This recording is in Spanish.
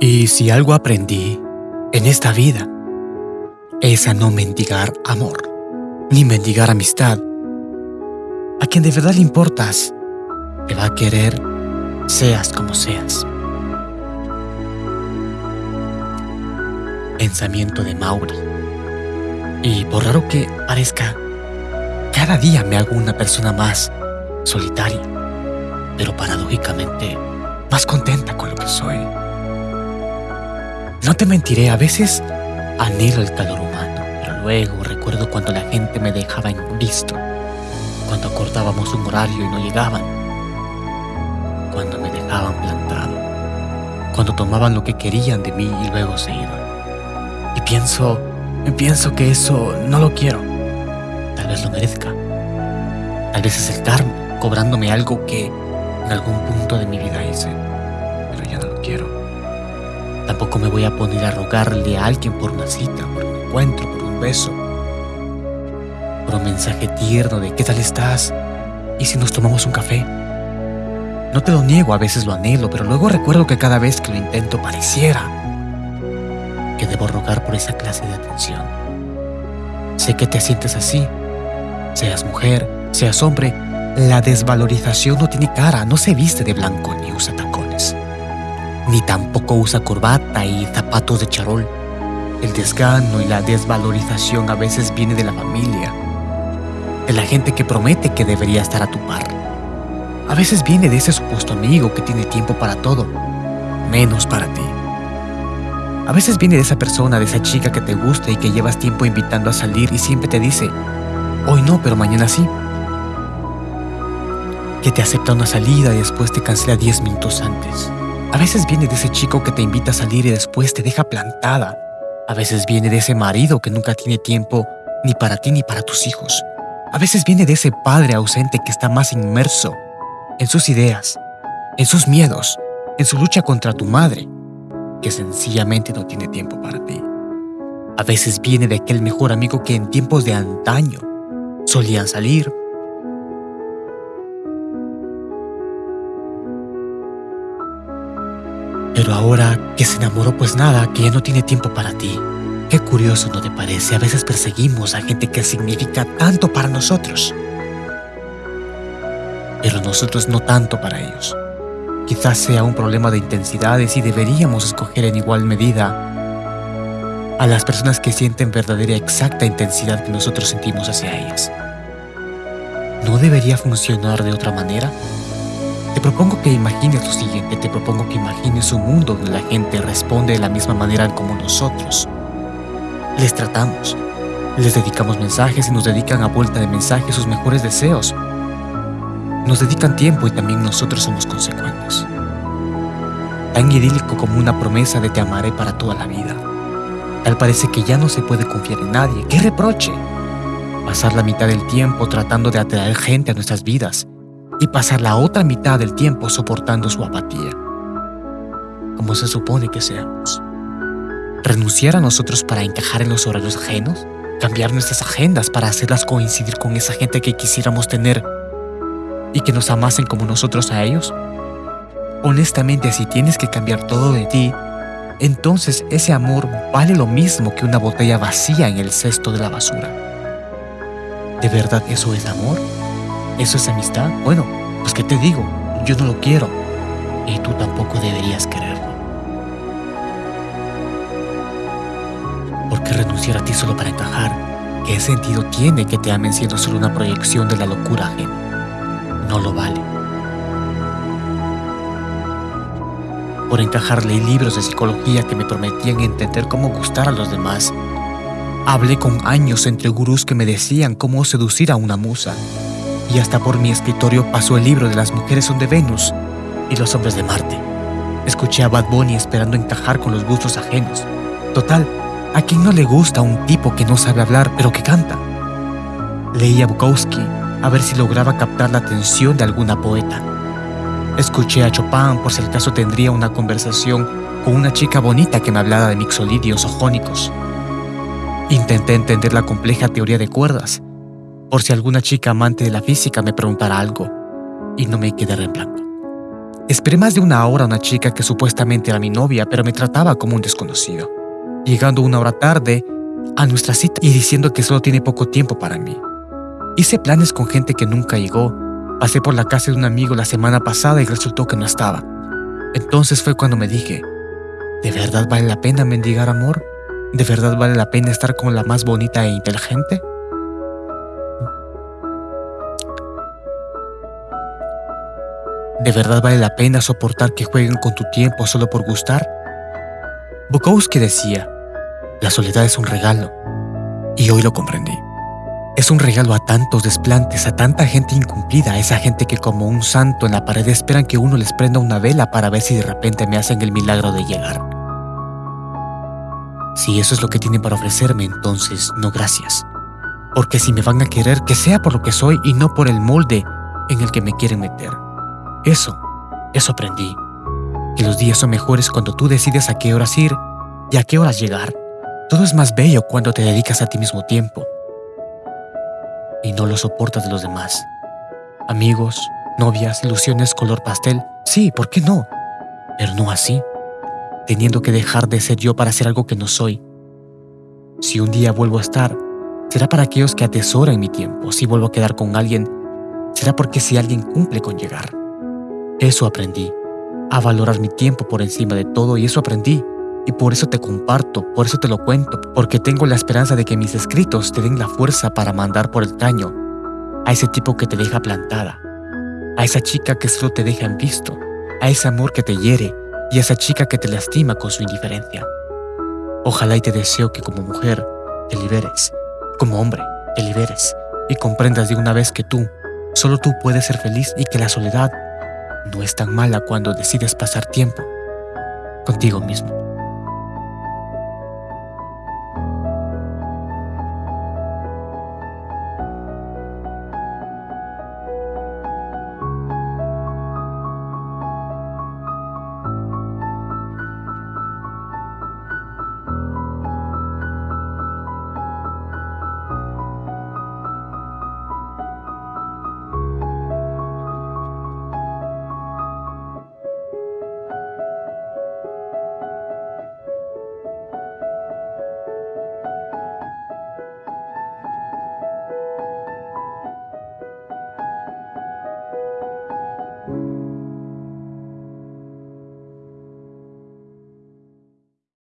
Y si algo aprendí en esta vida, es a no mendigar amor, ni mendigar amistad. A quien de verdad le importas, te va a querer seas como seas. Pensamiento de Mauri. Y por raro que parezca, cada día me hago una persona más solitaria, pero paradójicamente más contenta con lo que soy. No te mentiré, a veces anhelo el calor humano, pero luego recuerdo cuando la gente me dejaba en visto, cuando acordábamos un horario y no llegaban, cuando me dejaban plantado, cuando tomaban lo que querían de mí y luego se iban. Y pienso, pienso que eso no lo quiero. Tal vez lo merezca. Tal vez es el karma, cobrándome algo que en algún punto de mi vida hice, pero ya no lo quiero. Tampoco me voy a poner a rogarle a alguien por una cita, por un encuentro, por un beso. Por un mensaje tierno de ¿qué tal estás? ¿Y si nos tomamos un café? No te lo niego, a veces lo anhelo, pero luego recuerdo que cada vez que lo intento pareciera que debo rogar por esa clase de atención. Sé que te sientes así, seas mujer, seas hombre, la desvalorización no tiene cara, no se viste de blanco ni usa tacones ni tampoco usa corbata y zapatos de charol. El desgano y la desvalorización a veces viene de la familia, de la gente que promete que debería estar a tu par. A veces viene de ese supuesto amigo que tiene tiempo para todo, menos para ti. A veces viene de esa persona, de esa chica que te gusta y que llevas tiempo invitando a salir y siempre te dice, hoy no, pero mañana sí. Que te acepta una salida y después te cancela 10 minutos antes. A veces viene de ese chico que te invita a salir y después te deja plantada. A veces viene de ese marido que nunca tiene tiempo ni para ti ni para tus hijos. A veces viene de ese padre ausente que está más inmerso en sus ideas, en sus miedos, en su lucha contra tu madre, que sencillamente no tiene tiempo para ti. A veces viene de aquel mejor amigo que en tiempos de antaño solían salir, Pero ahora que se enamoró, pues nada, que ya no tiene tiempo para ti. Qué curioso, ¿no te parece? A veces perseguimos a gente que significa tanto para nosotros. Pero nosotros no tanto para ellos. Quizás sea un problema de intensidades y deberíamos escoger en igual medida a las personas que sienten verdadera exacta intensidad que nosotros sentimos hacia ellas. ¿No debería funcionar de otra manera? Te propongo que imagines lo siguiente, te propongo que imagines un mundo donde la gente responde de la misma manera como nosotros. Les tratamos, les dedicamos mensajes y nos dedican a vuelta de mensajes sus mejores deseos. Nos dedican tiempo y también nosotros somos consecuentes. Tan idílico como una promesa de te amaré para toda la vida. Tal parece que ya no se puede confiar en nadie. ¡Qué reproche! Pasar la mitad del tiempo tratando de atraer gente a nuestras vidas y pasar la otra mitad del tiempo soportando su apatía, como se supone que seamos. ¿Renunciar a nosotros para encajar en los horarios ajenos? ¿Cambiar nuestras agendas para hacerlas coincidir con esa gente que quisiéramos tener y que nos amasen como nosotros a ellos? Honestamente, si tienes que cambiar todo de ti, entonces ese amor vale lo mismo que una botella vacía en el cesto de la basura. ¿De verdad eso es amor? ¿Eso es amistad? Bueno, pues ¿qué te digo? Yo no lo quiero. Y tú tampoco deberías quererlo. ¿Por qué renunciar a ti solo para encajar? ¿Qué sentido tiene que te amen siendo solo una proyección de la locura ajena? No lo vale. Por encajar leí libros de psicología que me prometían entender cómo gustar a los demás. Hablé con años entre gurús que me decían cómo seducir a una musa y hasta por mi escritorio pasó el libro de las mujeres son de Venus y los hombres de Marte. Escuché a Bad Bunny esperando encajar con los gustos ajenos. Total, ¿a quién no le gusta un tipo que no sabe hablar pero que canta? Leí a Bukowski a ver si lograba captar la atención de alguna poeta. Escuché a Chopin por si el caso tendría una conversación con una chica bonita que me hablara de mixolidios o jónicos. Intenté entender la compleja teoría de cuerdas por si alguna chica amante de la física me preguntara algo y no me quedara en blanco. Esperé más de una hora a una chica que supuestamente era mi novia, pero me trataba como un desconocido, llegando una hora tarde a nuestra cita y diciendo que solo tiene poco tiempo para mí. Hice planes con gente que nunca llegó, pasé por la casa de un amigo la semana pasada y resultó que no estaba. Entonces fue cuando me dije, ¿de verdad vale la pena mendigar amor? ¿De verdad vale la pena estar con la más bonita e inteligente? ¿De verdad vale la pena soportar que jueguen con tu tiempo solo por gustar? Bukowski decía, la soledad es un regalo, y hoy lo comprendí. Es un regalo a tantos desplantes, a tanta gente incumplida, a esa gente que como un santo en la pared esperan que uno les prenda una vela para ver si de repente me hacen el milagro de llegar. Si eso es lo que tienen para ofrecerme, entonces no gracias. Porque si me van a querer, que sea por lo que soy y no por el molde en el que me quieren meter. Eso, eso aprendí. Que los días son mejores cuando tú decides a qué horas ir y a qué horas llegar. Todo es más bello cuando te dedicas a ti mismo tiempo y no lo soportas de los demás. Amigos, novias, ilusiones color pastel, sí, ¿por qué no? Pero no así, teniendo que dejar de ser yo para ser algo que no soy. Si un día vuelvo a estar, será para aquellos que atesoran mi tiempo. Si vuelvo a quedar con alguien, será porque si alguien cumple con llegar. Eso aprendí, a valorar mi tiempo por encima de todo y eso aprendí. Y por eso te comparto, por eso te lo cuento, porque tengo la esperanza de que mis escritos te den la fuerza para mandar por el caño. A ese tipo que te deja plantada, a esa chica que solo te deja en visto, a ese amor que te hiere. Y a esa chica que te lastima con su indiferencia. Ojalá y te deseo que como mujer te liberes, como hombre te liberes. Y comprendas de una vez que tú, solo tú puedes ser feliz y que la soledad no es tan mala cuando decides pasar tiempo contigo mismo.